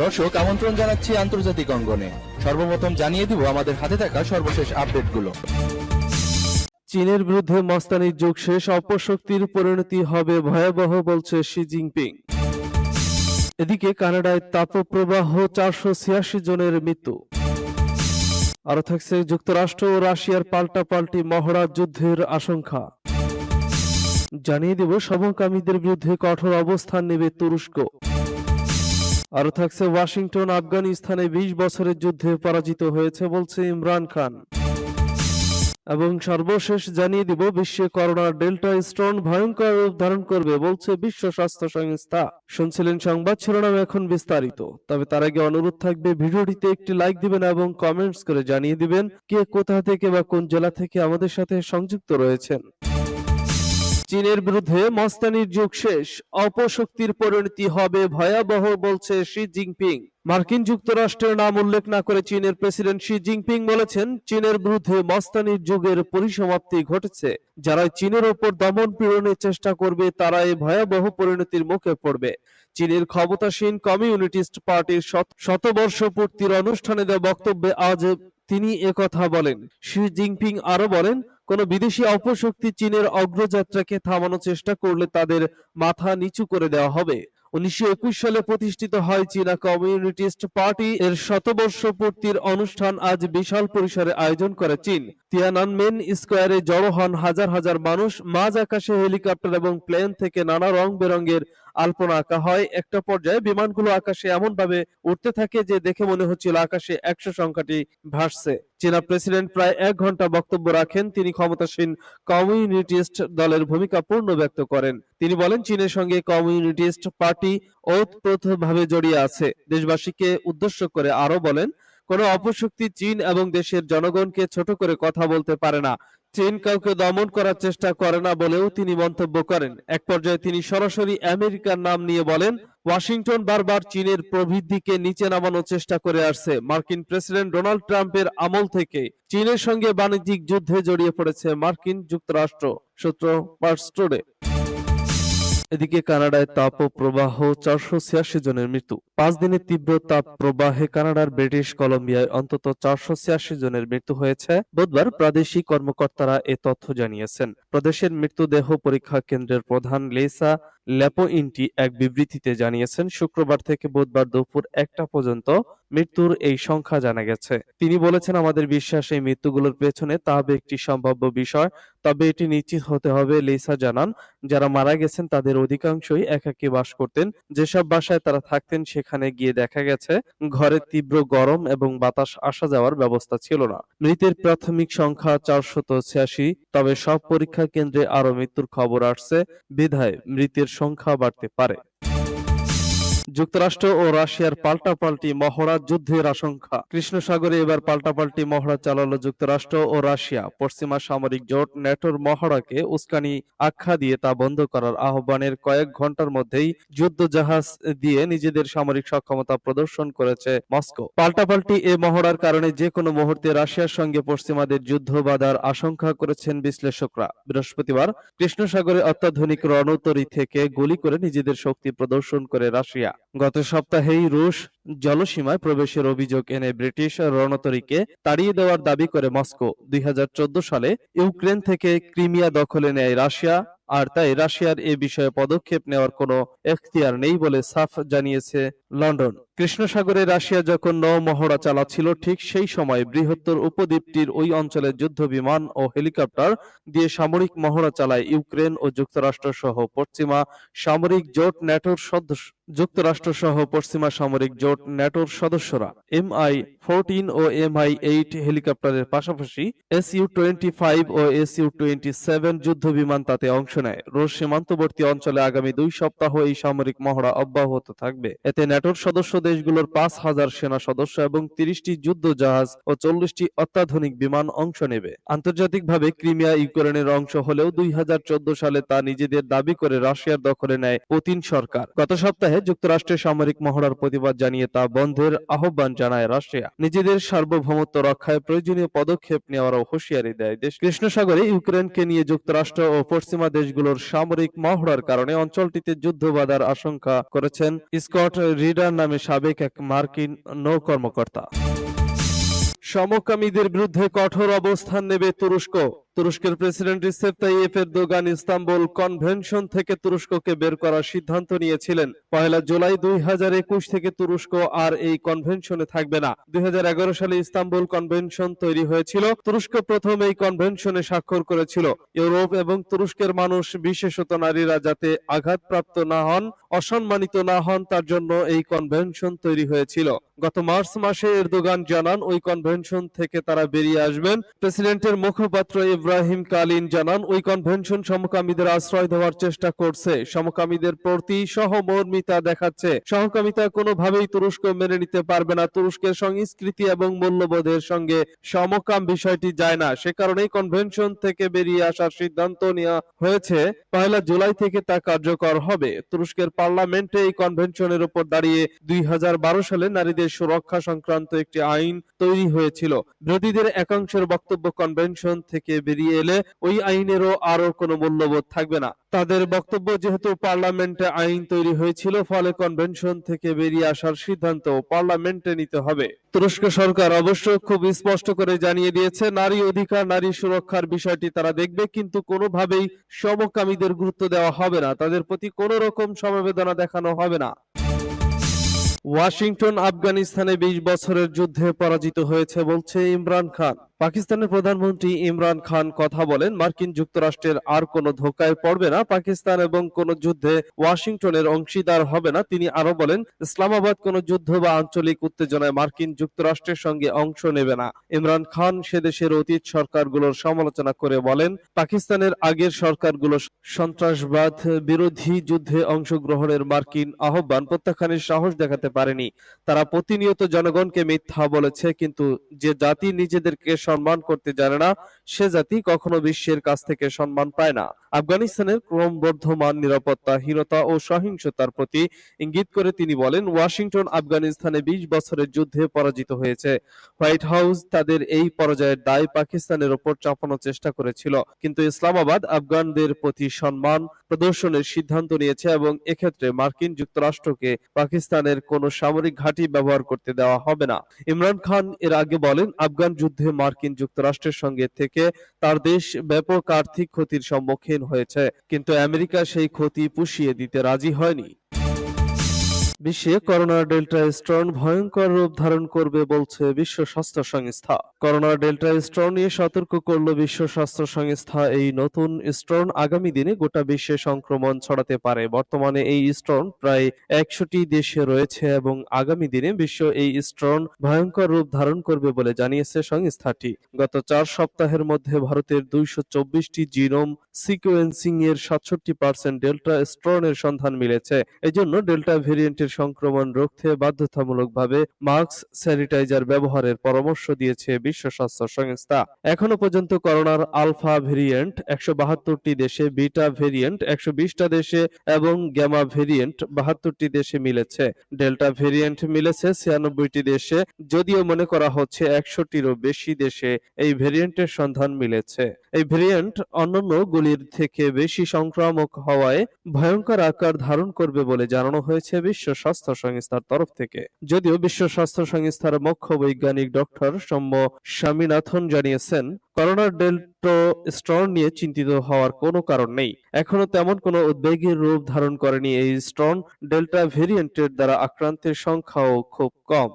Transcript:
দর্শক, আমন্ত্রণ জানাচ্ছি আন্তর্জাতিক অঙ্গনে। সর্বপ্রথম জানিয়ে দিব আমাদের হাতে থাকা সর্বশেষ আপডেটগুলো। চীনের বিরুদ্ধে মস্তানির যুগ শেষ, অপশক্তির পরিণতি হবে ভয়াবহ, বলছে শি জিনপিং। এদিকে কানাডায় তাপপ্রবাহ চারশো ছিয়াশি জনের মৃত্যু। আরও থাকছে যুক্তরাষ্ট্র ও রাশিয়ার পাল্টাপাল্টি মহড়া যুদ্ধের আশঙ্কা। জানিয়ে দেব, সমকামীদের বিরুদ্ধে কঠোর অবস্থান নেবে তুরস্ক। আরও থাকছে ওয়াশিংটন, আফগানিস্তানে বিশ বছরের যুদ্ধে পরাজিত হয়েছে বলছে ইমরান খান। এবং সর্বশেষ জানিয়ে দিব, বিশ্বে করোনার ডেল্টা স্টোন ভয়ঙ্কর রূপ ধারণ করবে বলছে বিশ্ব স্বাস্থ্য সংস্থা। শুনছিলেন সংবাদ শিরোনাম এখন বিস্তারিত। তবে তার আগে অনুরোধ থাকবে, ভিডিওটিতে একটি লাইক দিবেন এবং কমেন্টস করে জানিয়ে দিবেন কে কোথা থেকে বা কোন জেলা থেকে আমাদের সাথে সংযুক্ত রয়েছেন। চীনের বিরুদ্ধে মস্তানির যুগ শেষ, অপশক্তির পরিণতি হবে ভয়াবহ, বলছে শি জিনপিং। মার্কিন যুক্তরাষ্ট্রের নাম উল্লেখ না করে চীনের প্রেসিডেন্ট শি জিনপিং বলেছেন, চীনের বিরুদ্ধে মস্তানির যুগের পরিসমাপ্তি ঘটেছে। যারা চীনের ওপর দমন পীড়নের চেষ্টা করবে তারা এই ভয়াবহ পরিণতির মুখে পড়বে। চীনের ক্ষমতাসীন কমিউনিটিস্ট পার্টির শতবর্ষ পূর্তির অনুষ্ঠানে দেওয়া বক্তব্যে আজ তিনি একথা বলেন। শি জিনপিং আরও বলেন কোন বিদেশি অপশক্তি চীনের অগ্রযাত্রাকে থামানোর চেষ্টা করলে তাদের মাথা নিচু করে দেওয়া হবে। উনিশশো একুশ সালে প্রতিষ্ঠিত হয় চীনা কমিউনিটিস্ট পার্টি। এর শতবর্ষ পূর্তির অনুষ্ঠান আজ বিশাল পরিসরে আয়োজন করে চীন। তিয়ানানমেন স্কোয়ারে জড়ো হন হাজার হাজার মানুষ। মাঝ আকাশে হেলিকপ্টার এবং প্লেন থেকে নানা রং বেরঙের আলপনা আঁকা হয়। একটা পর্যায়ে বিমানগুলো আকাশে এমন ভাবে উঠতে থাকে যে দেখে মনে হচ্ছিল আকাশে একশো সংখ্যাটি ভাসছে। চীনা প্রেসিডেন্ট প্রায় এক ঘণ্টা বক্তব্য রাখেন। তিনি ক্ষমতাসীন কমিউনিটিস্ট দলের ভূমিকা পূর্ণ ব্যক্ত করেন। তিনি বলেন, চীনের সঙ্গে কমিউনিটিস্ট পার্টি ওতপ্রোতভাবে জড়িয়ে আছে। দেশবাসীকে উদ্দেশ্য করে আরও বলেন, কোন অপশক্তি চীন এবং দেশের জনগণকে ছোট করে কথা বলতে পারে না। চীন কাউকে দমন করার চেষ্টা করে না বলেও তিনি মন্তব্য করেন। এক পর্যায়ে তিনি সরাসরি আমেরিকার নাম নিয়ে বলেন, ওয়াশিংটন বারবার চীনের প্রবৃদ্ধিকে নিচে নামানোর চেষ্টা করে আসছে। মার্কিন প্রেসিডেন্ট ডোনাল্ড ট্রাম্পের আমল থেকে চীনের সঙ্গে বাণিজ্যিক যুদ্ধে জড়িয়ে পড়েছে মার্কিন যুক্তরাষ্ট্র। সূত্র পার্স টুডে। এদিকে কানাডায় তাপ প্রবাহ চারশো ছিয়াশি জনের মৃত্যু। পাঁচ দিনের তীব্র তাপ প্রবাহে কানাডার ব্রিটিশ কলম্বিয়ায় অন্তত চারশো ছিয়াশি জনের মৃত্যু হয়েছে। বুধবার প্রাদেশিক কর্মকর্তারা এ তথ্য জানিয়েছেন। প্রদেশের মৃত্যুদেহ পরীক্ষা কেন্দ্রের প্রধান লেসা ল্যাপোইন্টি এক বিবৃতিতে জানিয়েছেন, শুক্রবার থেকে বুধবার দুপুর একটা পর্যন্ত মৃত্যুর এই সংখ্যা জানা গেছে। তিনি বলেছেন, আমাদের বিশ্বাস এই মৃত্যুগুলোর পেছনে তাহবে একটি সম্ভাব্য বিষয়। তবে এটি নিশ্চিত হতে হবে, লিসা জানান। যারা মারা গেছেন, তাদের অধিকাংশই একাকী বাস করতেন। যেসব বাসায় তারা থাকতেন, সেখানে গিয়ে দেখা গেছে, ঘরে তীব্র গরম এবং বাতাস আসা যাওয়ার ব্যবস্থা ছিল না। মৃতের প্রাথমিক সংখ্যা চারশত ছিয়াশি। তবে সব পরীক্ষা কেন্দ্রে আরও মৃত্যুর খবর আসছে। বিধায় মৃতের সংখ্যা বাড়তে পারে। যুক্তরাষ্ট্র ও রাশিয়ার পাল্টাপাল্টি মহড়া যুদ্ধের আশঙ্কা। কৃষ্ণ সাগরে এবার পাল্টাপাল্টি মহড়া চালালো যুক্তরাষ্ট্র ও রাশিয়া। পশ্চিমা সামরিক জোট ন্যাটোর মহড়াকে উস্কানি, আখ্যা দিয়ে তা বন্ধ করার আহ্বানের কয়েক ঘণ্টার মধ্যেই যুদ্ধ জাহাজ দিয়ে নিজেদের সামরিক সক্ষমতা প্রদর্শন করেছে মস্কো। পাল্টাপাল্টি এ মহড়ার কারণে যে কোনো মুহূর্তে রাশিয়ার সঙ্গে পশ্চিমাদের যুদ্ধ বাধার আশঙ্কা করেছেন বিশ্লেষকরা। বৃহস্পতিবার কৃষ্ণ সাগরে অত্যাধুনিক রণতরী থেকে গুলি করে নিজেদের শক্তি প্রদর্শন করে রাশিয়া। গত সপ্তাহেই রুশ জলসীমায় প্রবেশের অভিযোগ এনে ব্রিটিশ রণতরীকে তাড়িয়ে দেওয়ার দাবি করে মস্কো। দুই হাজার চোদ্দ সালে ইউক্রেন থেকে ক্রিমিয়া দখলে নেয় রাশিয়া, আর তাই রাশিয়ার এ বিষয়ে পদক্ষেপ নেওয়ার কোনো এখতিয়ার নেই বলে সাফ জানিয়েছে লন্ডন। কৃষ্ণ সাগরে রাশিয়া যখন নৌ মহড়া চালাচ্ছিল, ঠিক সেই সময় বৃহত্তর উপদ্বীপটির ওই অঞ্চলে যুদ্ধ বিমান ও হেলিকপ্টার দিয়ে সামরিক মহড়া চালায় ইউক্রেন ও যুক্তরাষ্ট্র সহ পশ্চিমা সামরিক জোট ন্যাটোর সদস্য যুক্তরাষ্ট্র সহ পশ্চিমা সামরিক জোট ন্যাটোর সদস্যরা। এমআই ফোরটিন ও এমআই এইট হেলিকপ্টারের পাশাপাশি এস ইউ টোয়েন্টি ফাইভ ও এস ইউ টোয়েন্টি সেভেন যুদ্ধ বিমান তাতে অংশ নেয়। রুশ সীমান্তবর্তী অঞ্চলে আগামী দুই সপ্তাহ এই সামরিক মহড়া অব্যাহত থাকবে। এতে ন্যাটোর সদস্যদের দেশগুলোর পাঁচ হাজার সেনা সদস্য এবং তিরিশটি যুদ্ধ জাহাজ ও চল্লিশটি অত্যাধুনিক বিমান অংশ নেবে। আন্তর্জাতিকভাবে ক্রিমিয়া ইউক্রেনের অংশ হলেও দুই সালে তা নিজেদের দাবি করে রাশিয়ার দখলে নেয় পুতিন সরকার। গত সপ্তাহে যুক্তরাষ্ট্রের সামরিক মহড়ার প্রতিবাদ জানিয়ে তা বন্ধের আহ্বান জানায় রাশিয়া। নিজেদের সার্বভৌমত্ব রক্ষায় প্রয়োজনীয় পদক্ষেপ নেওয়ারও হুঁশিয়ারি দেয় দেশ। কৃষ্ণ সাগরে ইউক্রেনকে নিয়ে যুক্তরাষ্ট্র ও পশ্চিমা দেশগুলোর সামরিক মহড়ার কারণে অঞ্চলটিতে যুদ্ধ বাধার আশঙ্কা করেছেন স্কট রিডার নামে সাবেক এক মার্কিন নৌ কর্মকর্তা সমকামীদের বিরুদ্ধে কঠোর অবস্থান নেবে তুরস্ক। তুরস্কের president Recep Tayyip Erdogan Istanbul convention থেকে তুরস্ককে বের করার সিদ্ধান্ত নিয়েছিলেন। পয়লা জুলাই দুই হাজার একুশ থেকে তুরস্ক আর এই কনভেনশনে থাকবে না। দুই সালে ইস্তাম্বুল কনভেনশন তৈরি হয়েছিল। তুরস্ক প্রথম এই কনভেনশনে স্বাক্ষর করেছিল। ইউরোপ এবং তুরস্কের মানুষ, বিশেষত নারীরা যাতে আঘাতপ্রাপ্ত না হন, অসম্মানিত না হন, তার জন্য এই কনভেনশন তৈরি হয়েছিল। গত মার্চ মাসে এরদোগান জানান, ওই কনভেনশন থেকে তারা বেরিয়ে আসবেন। প্রেসিডেন্টের মুখপাত্র ইব্রাহিম কালিন জানান, ওই কনভেনশন সমকামীদের আশ্রয় দেওয়ার চেষ্টা করছে। সমকামীদের প্রতি সহমর্মিতা দেখাচ্ছে। সহকামিতা কোনোভাবেই তুরস্ক মেনে নিতে পারবে না। তুরস্কের সংস্কৃতি এবং মূল্যবোধের সঙ্গে সমকাম বিষয়টি যায় না। সে কারণেই কনভেনশন থেকে বেরিয়ে আসার সিদ্ধান্ত নেওয়া হয়েছে। পয়লা জুলাই থেকে তা কার্যকর হবে। তুরস্কের পার্লামেন্টে এই কনভেনশনের উপর দাঁড়িয়ে দুই হাজার বারো সালে নারীদের সুরক্ষা সংক্রান্ত একটি আইন তৈরি হয়েছিল। বিরোধীদের একাংশের বক্তব্য কনভেনশন থেকে বেরিয়ে এলে ওই আইনেরও আরও কোনো মূল্যবোধ থাকবে না। তাদের বক্তব্য যেহেতু পার্লামেন্টে আইন তৈরি হয়েছিল, ফলে কনভেনশন থেকে বেরিয়ে আসার সিদ্ধান্ত পার্লামেন্টে নিতে হবে। তুরস্ক সরকার অবশ্য খুব স্পষ্ট করে জানিয়ে দিয়েছে, নারী অধিকার, নারী সুরক্ষার বিষয়টি তারা দেখবে, কিন্তু কোনোভাবেই সমকামীদের গুরুত্ব দেওয়া হবে না। তাদের প্রতি কোনো রকম সমবেদনা দেখানো হবে না। ওয়াশিংটন, আফগানিস্তানে বিশ বছরের যুদ্ধে পরাজিত হয়েছে বলছে ইমরান খান। পাকিস্তানের প্রধানমন্ত্রী ইমরান খান কথা বলেন, মার্কিন যুক্তরাষ্ট্রের আর কোনো ধোকায় পড়বে না, পাকিস্তান এবং কোনো যুদ্ধে ওয়াশিংটনের অংশীদার হবে না। তিনি আরও বলেন, ইসলামাবাদ কোনো যুদ্ধ বা আঞ্চলিক উত্তেজনায় মার্কিন যুক্তরাষ্ট্রের সঙ্গে অংশ নেবে না। ইমরান খান সে দেশের অতীত সরকারগুলোর সমালোচনা করে বলেন, পাকিস্তানের আগের সরকারগুলো সন্ত্রাসবাদ বিরোধী যুদ্ধে অংশগ্রহণের মার্কিন আহ্বান প্রত্যাখ্যানের সাহস দেখাতে পারেনি। তারা প্রতিনিয়ত জনগণকে মিথ্যা বলেছে, কিন্তু যে জাতি নিজেদেরকে সম্মান করতে জানে না, সে জাতি কখনো বিশ্বের কাছ থেকে সম্মান পায় না। আফগানিস্তানের ক্রমবর্ধমান নিরাপত্তাহীনতা ও সহিংসতার প্রতি ইঙ্গিত করে তিনি বলেন, ওয়াশিংটন আফগানিস্তানে বিশ বছরের যুদ্ধে পরাজিত হয়েছে। হোয়াইট হাউস তাদের এই পরাজয়ের দায় পাকিস্তানের ওপর চাপানোর চেষ্টা করেছিল। কিন্তু ইসলামাবাদ আফগানদের প্রতি সম্মান প্রদর্শনের সিদ্ধান্ত নিয়েছে এবং এক্ষেত্রে মার্কিন যুক্তরাষ্ট্রকে পাকিস্তানের কোনো সামরিক ঘাঁটি ব্যবহার করতে দেওয়া হবে না। ইমরান খান এর আগে বলেন, আফগান যুদ্ধে মার্কিন যুক্তরাষ্ট্রের সঙ্গে থেকে তার দেশ ব্যাপক আর্থিক ক্ষতির সম্মুখীন হয়েছে। কিন্তু আমেরিকা সেই ক্ষতি পুষিয়ে দিতে রাজি হয়নি। বিশ্বে করোনার ডেল্টা স্ট্রন ভয়ঙ্কর রূপ ধারণ করবে বলছে বিশ্ব স্বাস্থ্য সংস্থা। করোনার ডেল্টা স্ট্রন নিয়ে সতর্ক করল বিশ্ব স্বাস্থ্য সংস্থা। এই নতুন স্ট্রন আগামী দিনে গোটা বিশ্বে সংক্রমণ ছড়াতে পারে। বর্তমানে এই স্ট্রন প্রায় একশোটি দেশে রয়েছে এবং আগামী দিনে বিশ্ব এই স্ট্রন ভয়ঙ্কর রূপ ধারণ করবে বলে জানিয়েছে সংস্থাটি। গত চার সপ্তাহের মধ্যে ভারতের দুইশো চব্বিশটি জিনোম সিকোয়েন্সিং এর সাতষট্টি পার্সেন্ট ডেল্টা স্ট্রনের সন্ধান মিলেছে। এজন্য ডেল্টা ভেরিয়েন্টের সংক্রমণ রুখতে বাধ্যতামূলকভাবে মাস্ক, স্যানিটাইজার ব্যবহারের পরামর্শ দিয়েছে বিশ্ব স্বাস্থ্য সংস্থা। এখনও পর্যন্ত করোনার আলফা ভেরিয়েন্ট একশো দেশে, বিটা ভেরিয়েন্ট একশো বিশটা দেশে এবং গ্যামা ভেরিয়েন্ট বাহাত্তরটি দেশে মিলেছে। ডেল্টা ভেরিয়েন্ট মিলেছে ছিয়ানব্বইটি দেশে, যদিও মনে করা হচ্ছে একশোটিরও বেশি দেশে এই ভেরিয়েন্টের সন্ধান মিলেছে। এই ভেরিয়েন্ট অন্যান্য গুলির থেকে বেশি সংক্রামক হওয়ায় ভয়ঙ্কর আকার ধারণ করবে বলে জানানো হয়েছে বিশ্ব স্বাস্থ্য সংস্থার তরফ থেকে। যদিও বিশ্ব স্বাস্থ্য সংস্থার মুখ্য বৈজ্ঞানিক ডক্টর সৌম্য স্বামীনাথন জানিয়েছেন করোনার ডেল্টো স্ট্রন নিয়ে চিন্তিত হওয়ার কোনো কারণ নেই। এখনও তেমন কোনো উদ্বেগের রূপ ধারণ করেনি এই স্ট্রন ডেল্টা ভেরিয়েন্টের দ্বারা আক্রান্তের সংখ্যাও খুব কম।